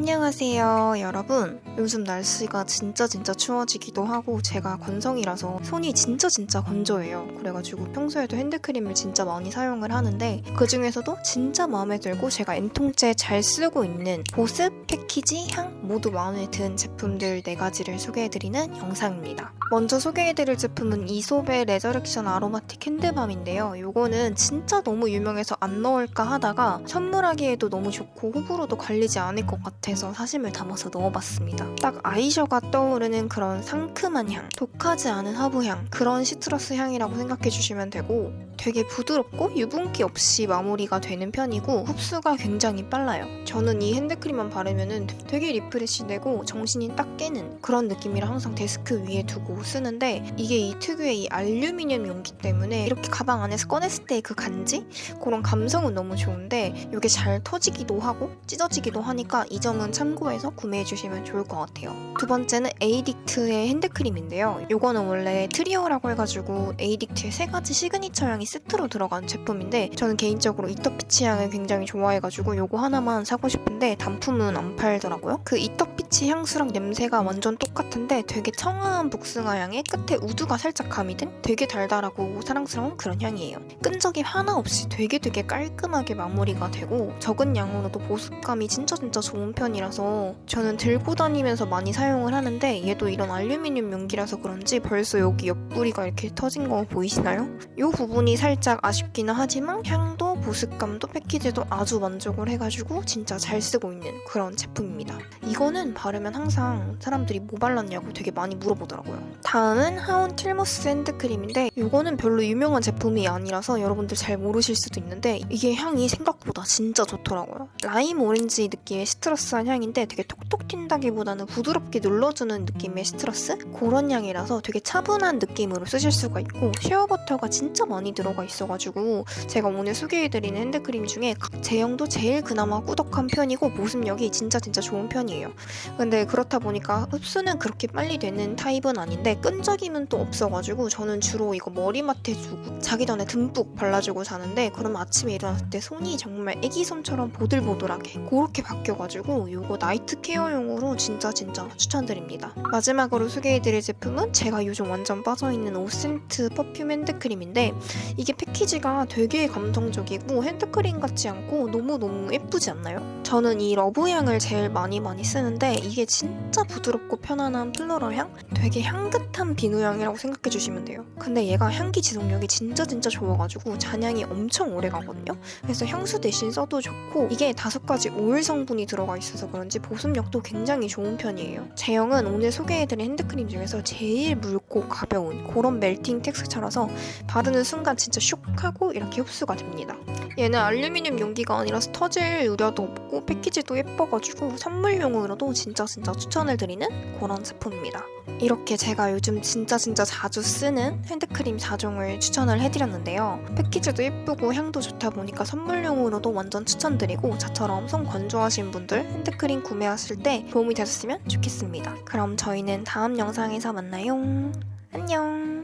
안녕하세요 여러분. 요즘 날씨가 진짜 진짜 추워지기도 하고 제가 건성이라서 손이 진짜 진짜 건조해요. 그래가지고 평소에도 핸드크림을 진짜 많이 사용을 하는데 그 중에서도 진짜 마음에 들고 제가 N통째 잘 쓰고 있는 보습, 패키지, 향 모두 마음에 든 제품들 4가지를 소개해드리는 영상입니다. 먼저 소개해드릴 제품은 이솝의 Resurrection Aromatique Hand Balm인데요. 요거는 진짜 너무 유명해서 안 넣을까 하다가 선물하기에도 너무 좋고 호불호도 갈리지 않을 것 같아 서 사심을 담아서 넣어봤습니다. 딱 아이셔가 떠오르는 그런 상큼한 향, 독하지 않은 허브향, 그런 citrus 향이라고 생각해 주시면 되고 되게 부드럽고 유분기 없이 마무리가 되는 편이고 흡수가 굉장히 빨라요. 저는 이 핸드크림만 바르면 되게 refresh 되고 정신이 딱 깨는 그런 느낌이라 항상 데스크 위에 두고 쓰는데 이게 이 특유의 이 알루미늄 용기 때문에 이렇게 가방 안에서 꺼냈을 때 그 간지? 그런 감성은 너무 좋은데 이게 잘 터지기도 하고 찢어지기도 하니까 이 점은 참고해서 구매해 주시면 좋을 것 같아요. 두 번째는 에이딕트의 핸드크림인데요. 이거는 원래 트리오라고 해가지고 에이딕트의 세 가지 시그니처 향이 세트로 들어간 제품인데 저는 개인적으로 이터피치 향을 굉장히 좋아해가지고 이거 하나만 사고 싶 은데 단품은 안 팔더라고요. 그 이터피치 향수랑 냄새가 완전 똑같은데 되게 청아한 복숭아 향에 끝에 우두가 살짝 가미된 되게 달달하고 사랑스러운 그런 향이에요. 끈적임 하나 없이 되게 되게 깔끔하게 마무리가 되고 적은 양으로도 보습감이 진짜 진짜 좋은 편이라서 저는 들고 다니면서 많이 사용을 하는데 얘도 이런 알루미늄 용기라서 그런지 벌써 여기 옆구리가 이렇게 터진 거 보이시나요? 이 부분이 살짝 아쉽기는 하지만 향도 보습감도 패키지도 아주 만족을 해가지고 진짜 잘 쓰고 있는 그런 제품입니다. 이거는 바르면 항상 사람들이 뭐 발랐냐고 되게 많이 물어보더라고요. 다음은 하온 킬모스 핸드크림인데 이거는 별로 유명한 제품이 아니라서 여러분들 잘 모르실 수도 있는데 이게 향이 생각보다 진짜 좋더라고요. 라임 오렌지 느낌의 citrus한 향인데 되게 톡톡 튄다기보다는 부드럽게 눌러주는 느낌의 citrus? 그런 향이라서 되게 차분한 느낌으로 쓰실 수가 있고 shea butter가 진짜 많이 들어가 있어가지고 제가 오늘 소개해드리는 핸드크림 중에 각 제형도 제일 그나마 꾸덕한 편이고 보습력이 진짜 진짜 좋은 편이에요. 근데 그렇다 보니까 흡수는 그렇게 빨리 되는 타입은 아닌데 끈적임은 또 없어가지고 저는 주로 이거 머리맡에 주고 자기 전에 듬뿍 발라주고 자는데 그럼 아침에 일어났을 때 손이 정말 애기 손처럼 보들보들하게 그렇게 바뀌어가지고 이거 나이트 케어용으로 진짜 진짜 추천드립니다. 마지막으로 소개해드릴 제품은 제가 요즘 완전 빠져있는 오센트 퍼퓸 핸드크림인데 이게 패키지가 되게 감성적이고 핸드크림 같지 않고 너무너무 예쁘지 않나요? 저는 이 love향을 제일 많이 많이 쓰는데 이게 진짜 부드럽고 편안한 floral 향? 되게 향긋한 비누향이라고 생각해 주시면 돼요. 근데 얘가 향기 지속력이 진짜 진짜 좋아가지고 잔향이 엄청 오래 가거든요. 그래서 향수 대신 써도 좋고 이게 다섯 가지 오일 성분이 들어가 있어서 그런지 보습력도 굉장히 좋은 편이에요. 제형은 오늘 소개해드린 핸드크림 중에서 제일 묽고 가벼운 그런 melting texture라서 바르는 순간 진짜 슉 하고 이렇게 흡수가 됩니다. 얘는 알루미늄 용기가 아니라서 터질 우려도 없고 패키지도 예뻐가지고 선물용으로도 진짜 진짜 추천을 드리는 그런 제품입니다. 이렇게 제가 요즘 진짜 진짜 자주 쓰는 핸드크림 4종을 추천을 해드렸는데요. 패키지도 예쁘고 향도 좋다 보니까 선물용으로도 완전 추천드리고 저처럼 손 건조하신 분들 핸드크림 구매하실 때 도움이 되셨으면 좋겠습니다. 그럼 저희는 다음 영상에서 만나요. 안녕